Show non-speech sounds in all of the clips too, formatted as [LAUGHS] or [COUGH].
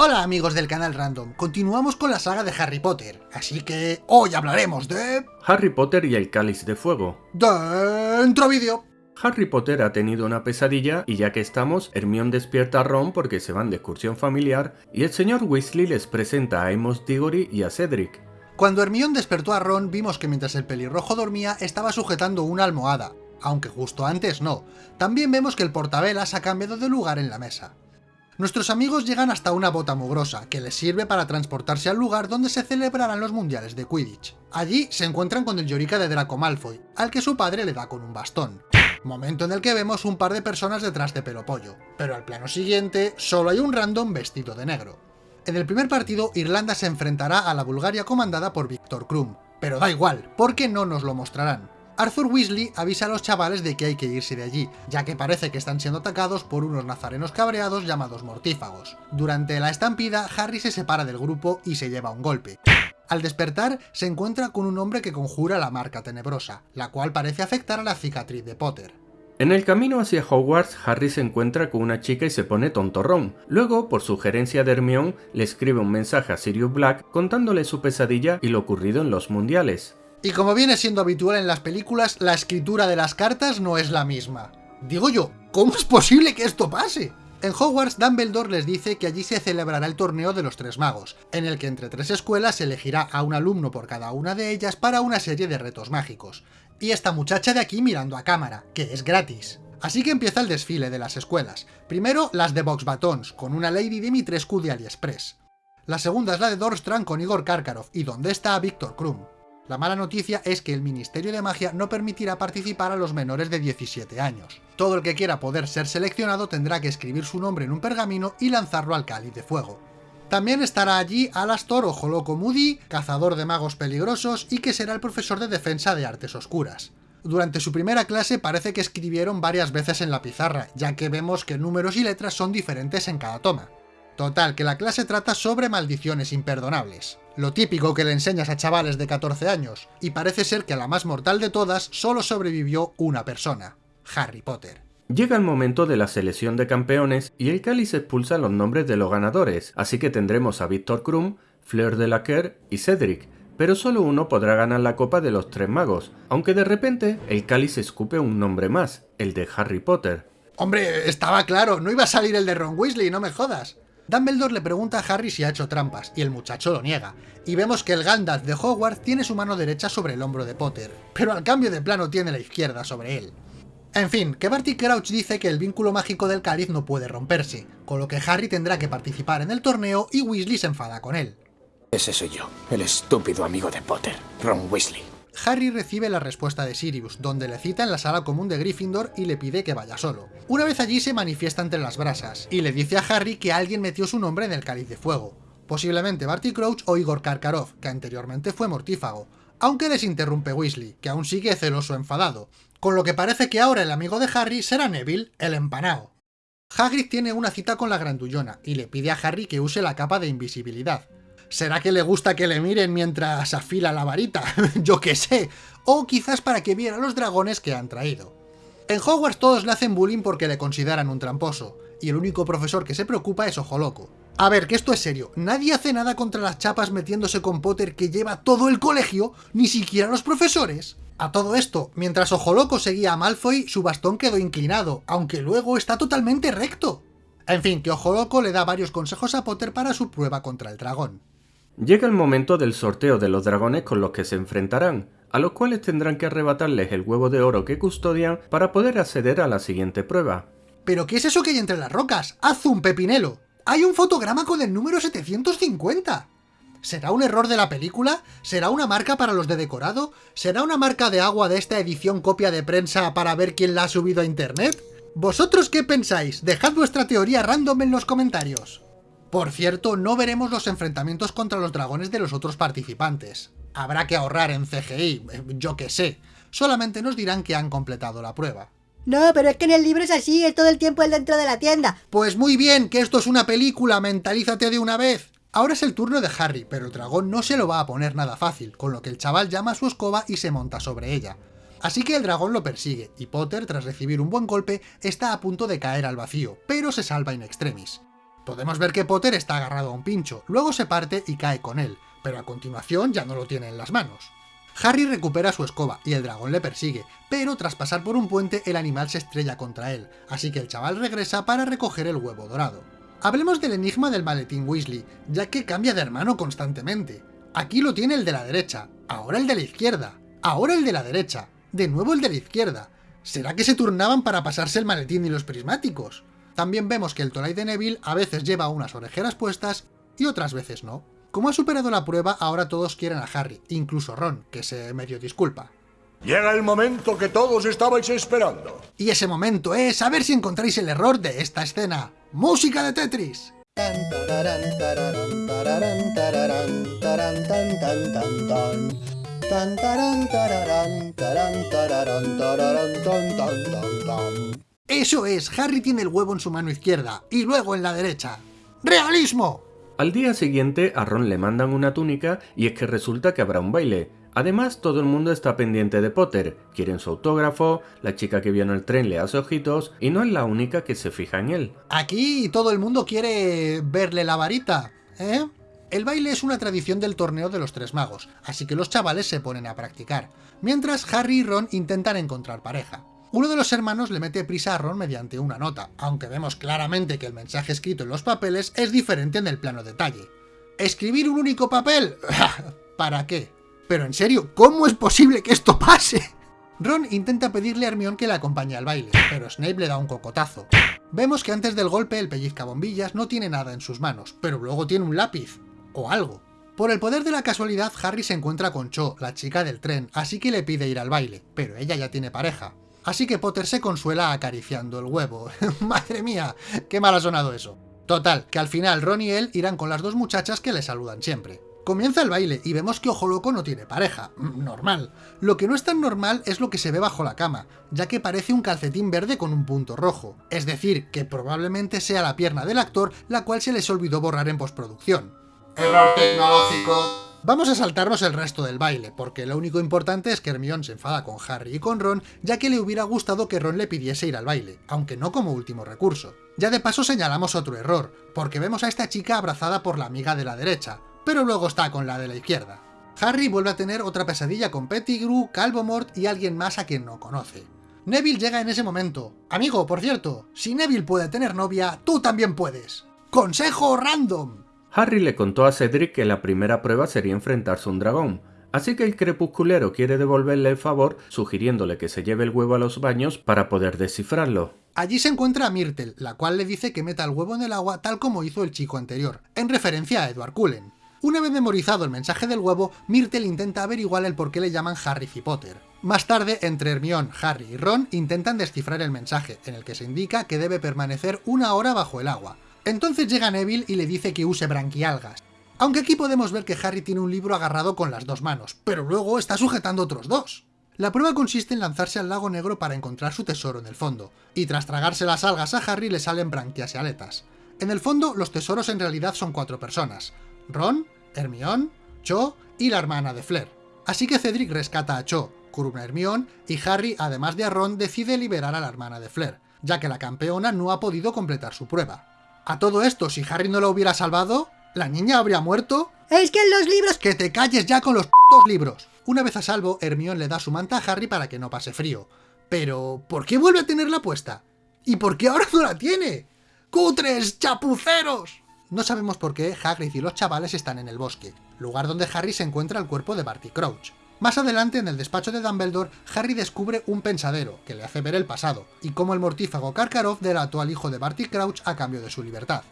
Hola amigos del canal Random, continuamos con la saga de Harry Potter, así que hoy hablaremos de... Harry Potter y el Cáliz de Fuego. Dentro vídeo. Harry Potter ha tenido una pesadilla y ya que estamos, Hermione despierta a Ron porque se van de excursión familiar y el señor Weasley les presenta a Amos Diggory y a Cedric. Cuando Hermione despertó a Ron vimos que mientras el pelirrojo dormía estaba sujetando una almohada, aunque justo antes no. También vemos que el portavelas ha cambiado de lugar en la mesa. Nuestros amigos llegan hasta una bota mugrosa, que les sirve para transportarse al lugar donde se celebrarán los mundiales de Quidditch. Allí se encuentran con el Llorica de Draco Malfoy, al que su padre le da con un bastón. Momento en el que vemos un par de personas detrás de Pelopollo, pero al plano siguiente solo hay un random vestido de negro. En el primer partido, Irlanda se enfrentará a la Bulgaria comandada por Víctor Krum, pero da igual, porque no nos lo mostrarán. Arthur Weasley avisa a los chavales de que hay que irse de allí, ya que parece que están siendo atacados por unos nazarenos cabreados llamados mortífagos. Durante la estampida, Harry se separa del grupo y se lleva un golpe. Al despertar, se encuentra con un hombre que conjura la marca tenebrosa, la cual parece afectar a la cicatriz de Potter. En el camino hacia Hogwarts, Harry se encuentra con una chica y se pone tontorrón. Luego, por sugerencia de Hermione, le escribe un mensaje a Sirius Black contándole su pesadilla y lo ocurrido en los mundiales. Y como viene siendo habitual en las películas, la escritura de las cartas no es la misma. Digo yo, ¿cómo es posible que esto pase? En Hogwarts, Dumbledore les dice que allí se celebrará el torneo de los Tres Magos, en el que entre tres escuelas se elegirá a un alumno por cada una de ellas para una serie de retos mágicos. Y esta muchacha de aquí mirando a cámara, que es gratis. Así que empieza el desfile de las escuelas. Primero las de Box Batons, con una Lady Dimitrescu de AliExpress. La segunda es la de Dorstrand con Igor Karkarov, y donde está Víctor Krum. La mala noticia es que el Ministerio de Magia no permitirá participar a los menores de 17 años. Todo el que quiera poder ser seleccionado tendrá que escribir su nombre en un pergamino y lanzarlo al cáliz de fuego. También estará allí Alastor o Joloco Moody, cazador de magos peligrosos y que será el profesor de defensa de artes oscuras. Durante su primera clase parece que escribieron varias veces en la pizarra, ya que vemos que números y letras son diferentes en cada toma. Total, que la clase trata sobre maldiciones imperdonables. Lo típico que le enseñas a chavales de 14 años, y parece ser que a la más mortal de todas solo sobrevivió una persona, Harry Potter. Llega el momento de la selección de campeones y el cáliz expulsa los nombres de los ganadores, así que tendremos a Víctor Krum, Fleur de la y Cedric, pero solo uno podrá ganar la copa de los tres magos, aunque de repente el cáliz escupe un nombre más, el de Harry Potter. Hombre, estaba claro, no iba a salir el de Ron Weasley, no me jodas. Dumbledore le pregunta a Harry si ha hecho trampas, y el muchacho lo niega, y vemos que el Gandalf de Hogwarts tiene su mano derecha sobre el hombro de Potter, pero al cambio de plano tiene la izquierda sobre él. En fin, que Barty Crouch dice que el vínculo mágico del cáliz no puede romperse, con lo que Harry tendrá que participar en el torneo y Weasley se enfada con él. Ese soy yo, el estúpido amigo de Potter, Ron Weasley. Harry recibe la respuesta de Sirius, donde le cita en la sala común de Gryffindor y le pide que vaya solo. Una vez allí se manifiesta entre las brasas, y le dice a Harry que alguien metió su nombre en el cáliz de fuego. Posiblemente Barty Crouch o Igor Karkarov, que anteriormente fue mortífago, aunque les interrumpe Weasley, que aún sigue celoso enfadado, con lo que parece que ahora el amigo de Harry será Neville, el empanao. Hagrid tiene una cita con la grandullona, y le pide a Harry que use la capa de invisibilidad, ¿Será que le gusta que le miren mientras afila la varita? [LAUGHS] Yo qué sé. O quizás para que viera los dragones que han traído. En Hogwarts todos le hacen bullying porque le consideran un tramposo, y el único profesor que se preocupa es Ojo Loco. A ver, que esto es serio, nadie hace nada contra las chapas metiéndose con Potter que lleva todo el colegio, ni siquiera los profesores. A todo esto, mientras Ojo Loco seguía a Malfoy, su bastón quedó inclinado, aunque luego está totalmente recto. En fin, que Ojo Loco le da varios consejos a Potter para su prueba contra el dragón. Llega el momento del sorteo de los dragones con los que se enfrentarán, a los cuales tendrán que arrebatarles el huevo de oro que custodian para poder acceder a la siguiente prueba. ¿Pero qué es eso que hay entre las rocas? ¡Haz un pepinelo! ¡Hay un fotograma con el número 750! ¿Será un error de la película? ¿Será una marca para los de decorado? ¿Será una marca de agua de esta edición copia de prensa para ver quién la ha subido a internet? ¿Vosotros qué pensáis? Dejad vuestra teoría random en los comentarios. Por cierto, no veremos los enfrentamientos contra los dragones de los otros participantes. Habrá que ahorrar en CGI, eh, yo qué sé. Solamente nos dirán que han completado la prueba. No, pero es que en el libro es así, es todo el tiempo el dentro de la tienda. Pues muy bien, que esto es una película, mentalízate de una vez. Ahora es el turno de Harry, pero el dragón no se lo va a poner nada fácil, con lo que el chaval llama a su escoba y se monta sobre ella. Así que el dragón lo persigue, y Potter, tras recibir un buen golpe, está a punto de caer al vacío, pero se salva in extremis. Podemos ver que Potter está agarrado a un pincho, luego se parte y cae con él, pero a continuación ya no lo tiene en las manos. Harry recupera su escoba y el dragón le persigue, pero tras pasar por un puente el animal se estrella contra él, así que el chaval regresa para recoger el huevo dorado. Hablemos del enigma del maletín Weasley, ya que cambia de hermano constantemente. Aquí lo tiene el de la derecha, ahora el de la izquierda, ahora el de la derecha, de nuevo el de la izquierda. ¿Será que se turnaban para pasarse el maletín y los prismáticos? También vemos que el Tolai de Neville a veces lleva unas orejeras puestas y otras veces no. Como ha superado la prueba, ahora todos quieren a Harry, incluso Ron, que se medio disculpa. Llega el momento que todos estabais esperando. Y ese momento es a ver si encontráis el error de esta escena. ¡Música de Tetris! Eso es, Harry tiene el huevo en su mano izquierda y luego en la derecha. ¡Realismo! Al día siguiente a Ron le mandan una túnica y es que resulta que habrá un baile. Además, todo el mundo está pendiente de Potter, quieren su autógrafo, la chica que vio en el tren le hace ojitos y no es la única que se fija en él. Aquí todo el mundo quiere verle la varita, ¿eh? El baile es una tradición del torneo de los tres magos, así que los chavales se ponen a practicar, mientras Harry y Ron intentan encontrar pareja. Uno de los hermanos le mete prisa a Ron mediante una nota, aunque vemos claramente que el mensaje escrito en los papeles es diferente en el plano detalle. ¿Escribir un único papel? [LAUGHS] ¿Para qué? Pero en serio, ¿cómo es posible que esto pase? Ron intenta pedirle a Hermione que le acompañe al baile, pero Snape le da un cocotazo. Vemos que antes del golpe el pellizca bombillas no tiene nada en sus manos, pero luego tiene un lápiz, o algo. Por el poder de la casualidad, Harry se encuentra con Cho, la chica del tren, así que le pide ir al baile, pero ella ya tiene pareja. Así que Potter se consuela acariciando el huevo. [LAUGHS] ¡Madre mía! ¡Qué mal ha sonado eso! Total, que al final Ron y él irán con las dos muchachas que le saludan siempre. Comienza el baile y vemos que Ojo Loco no tiene pareja. Mm, normal. Lo que no es tan normal es lo que se ve bajo la cama, ya que parece un calcetín verde con un punto rojo. Es decir, que probablemente sea la pierna del actor, la cual se les olvidó borrar en postproducción. Error tecnológico. Vamos a saltarnos el resto del baile, porque lo único importante es que Hermione se enfada con Harry y con Ron, ya que le hubiera gustado que Ron le pidiese ir al baile, aunque no como último recurso. Ya de paso señalamos otro error, porque vemos a esta chica abrazada por la amiga de la derecha, pero luego está con la de la izquierda. Harry vuelve a tener otra pesadilla con Pettigrew, Calvomort y alguien más a quien no conoce. Neville llega en ese momento. Amigo, por cierto, si Neville puede tener novia, tú también puedes. ¡Consejo random! Harry le contó a Cedric que la primera prueba sería enfrentarse a un dragón, así que el crepusculero quiere devolverle el favor sugiriéndole que se lleve el huevo a los baños para poder descifrarlo. Allí se encuentra a Myrtle, la cual le dice que meta el huevo en el agua tal como hizo el chico anterior, en referencia a Edward Cullen. Una vez memorizado el mensaje del huevo, Myrtle intenta averiguar el por qué le llaman Harry y Potter. Más tarde, entre Hermione, Harry y Ron intentan descifrar el mensaje, en el que se indica que debe permanecer una hora bajo el agua, entonces llega Neville y le dice que use branquialgas. Aunque aquí podemos ver que Harry tiene un libro agarrado con las dos manos, pero luego está sujetando otros dos. La prueba consiste en lanzarse al lago negro para encontrar su tesoro en el fondo, y tras tragarse las algas a Harry le salen branquias y aletas. En el fondo, los tesoros en realidad son cuatro personas, Ron, Hermione, Cho y la hermana de Flair. Así que Cedric rescata a Cho, curuna a Hermione, y Harry, además de a Ron, decide liberar a la hermana de Flair, ya que la campeona no ha podido completar su prueba. A todo esto, si Harry no lo hubiera salvado, ¿la niña habría muerto? Es que en los libros... ¡Que te calles ya con los p***os libros! Una vez a salvo, Hermione le da su manta a Harry para que no pase frío. Pero, ¿por qué vuelve a tenerla puesta? ¿Y por qué ahora no la tiene? ¡Cutres! ¡Chapuceros! No sabemos por qué Hagrid y los chavales están en el bosque, lugar donde Harry se encuentra el cuerpo de Barty Crouch. Más adelante, en el despacho de Dumbledore, Harry descubre un pensadero, que le hace ver el pasado, y cómo el mortífago Karkaroff delató al hijo de Barty Crouch a cambio de su libertad.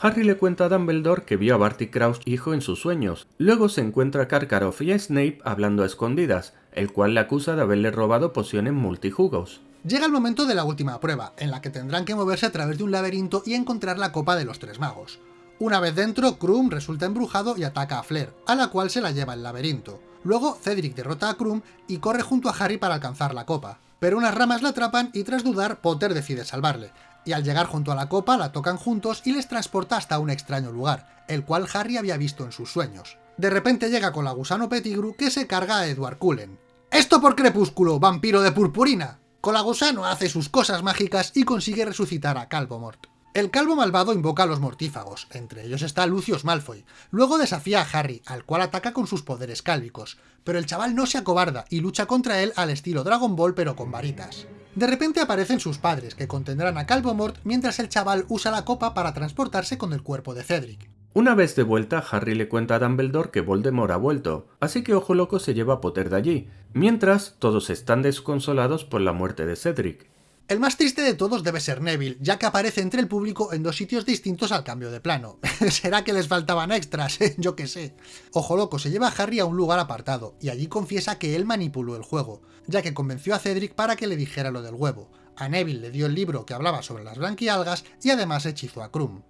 Harry le cuenta a Dumbledore que vio a Barty Crouch hijo en sus sueños. Luego se encuentra a Karkaroff y a Snape hablando a escondidas, el cual le acusa de haberle robado pociones multijugos. Llega el momento de la última prueba, en la que tendrán que moverse a través de un laberinto y encontrar la copa de los tres magos. Una vez dentro, Krum resulta embrujado y ataca a Flair, a la cual se la lleva el laberinto. Luego, Cedric derrota a Krum y corre junto a Harry para alcanzar la copa. Pero unas ramas la atrapan y tras dudar, Potter decide salvarle. Y al llegar junto a la copa, la tocan juntos y les transporta hasta un extraño lugar, el cual Harry había visto en sus sueños. De repente llega con la gusano Pettigrew que se carga a Edward Cullen. ¡Esto por Crepúsculo, vampiro de purpurina! Colagusano hace sus cosas mágicas y consigue resucitar a Calvomort. El calvo malvado invoca a los mortífagos, entre ellos está Lucius Malfoy. Luego desafía a Harry, al cual ataca con sus poderes cálvicos, pero el chaval no se acobarda y lucha contra él al estilo Dragon Ball pero con varitas. De repente aparecen sus padres, que contendrán a Calvomort mientras el chaval usa la copa para transportarse con el cuerpo de Cedric. Una vez de vuelta, Harry le cuenta a Dumbledore que Voldemort ha vuelto, así que Ojo Loco se lleva a Potter de allí, mientras todos están desconsolados por la muerte de Cedric. El más triste de todos debe ser Neville, ya que aparece entre el público en dos sitios distintos al cambio de plano. [LAUGHS] ¿Será que les faltaban extras? [LAUGHS] Yo qué sé. Ojo Loco se lleva a Harry a un lugar apartado, y allí confiesa que él manipuló el juego, ya que convenció a Cedric para que le dijera lo del huevo. A Neville le dio el libro que hablaba sobre las blanquialgas y además hechizó a Krum.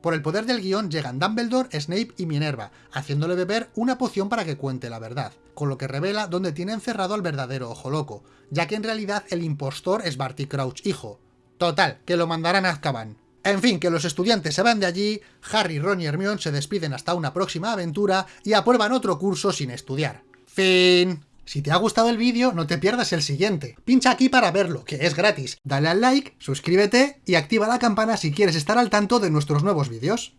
Por el poder del guion llegan Dumbledore, Snape y Minerva, haciéndole beber una poción para que cuente la verdad, con lo que revela dónde tiene encerrado al verdadero Ojo Loco, ya que en realidad el impostor es Barty Crouch hijo. Total, que lo mandarán a Azkaban. En fin, que los estudiantes se van de allí, Harry, Ron y Hermione se despiden hasta una próxima aventura y aprueban otro curso sin estudiar. Fin. Si te ha gustado el vídeo, no te pierdas el siguiente. Pincha aquí para verlo, que es gratis. Dale al like, suscríbete y activa la campana si quieres estar al tanto de nuestros nuevos vídeos.